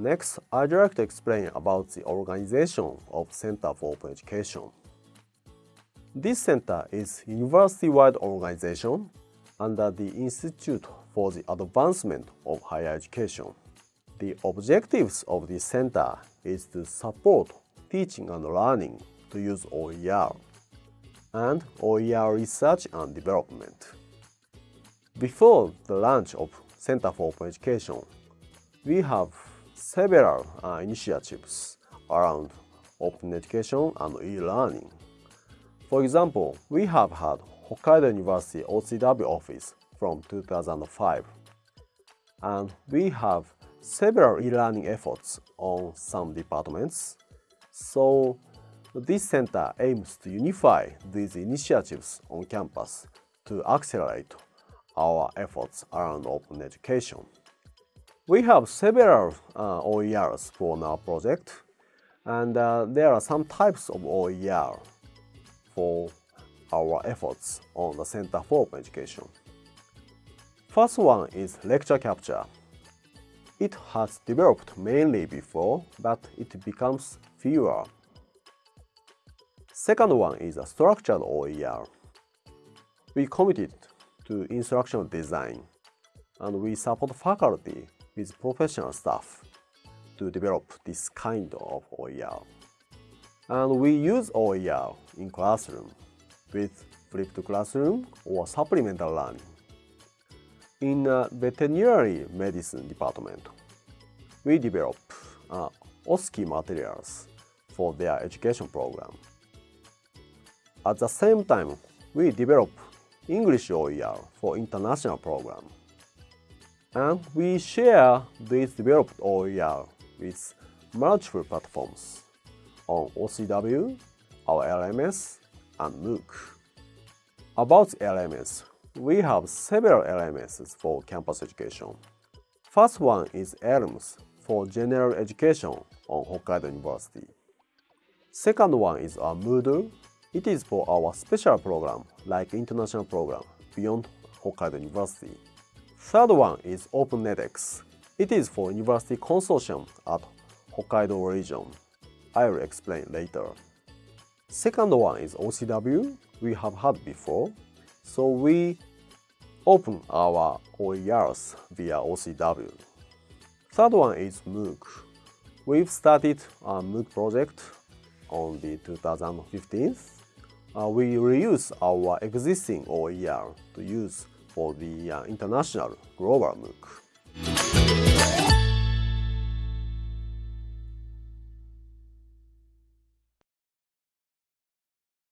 Next, I'd like to explain about the organization of Center for Open Education. This center is university-wide organization under the Institute for the Advancement of Higher Education. The objectives of this center is to support teaching and learning to use OER and OER research and development. Before the launch of Center for Open Education, we have several uh, initiatives around open education and e-learning. For example, we have had Hokkaido University OCW office from 2005, and we have several e-learning efforts on some departments. So this center aims to unify these initiatives on campus to accelerate our efforts around open education. We have several uh, OERs for our project, and uh, there are some types of OER for our efforts on the Center for Open Education. First one is lecture capture. It has developed mainly before, but it becomes fewer Second one is a structured OER. We committed to instructional design and we support faculty with professional staff to develop this kind of OER. And we use OER in classroom with flipped classroom or supplemental learning. In a veterinary medicine department, we develop uh, OSCE materials for their education program. At the same time, we develop English OER for international program. And we share this developed OER with multiple platforms on OCW, our LMS, and MOOC. About LMS, we have several LMSs for campus education. First one is ELMS for general education on Hokkaido University. Second one is a Moodle it is for our special program, like international program, beyond Hokkaido University. Third one is OpenNetX. It is for university consortium at Hokkaido region. I will explain later. Second one is OCW, we have had before, so we open our OERs via OCW. Third one is MOOC. We've started a MOOC project on the 2015 uh, we reuse our existing OER to use for the uh, international global MOOC.